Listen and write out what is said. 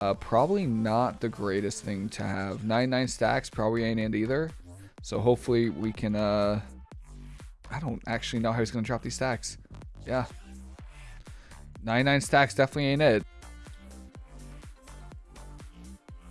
Uh, probably not the greatest thing to have. 99 stacks probably ain't it either. So hopefully we can, uh, I don't actually know how he's going to drop these stacks. Yeah. 99 stacks definitely ain't it.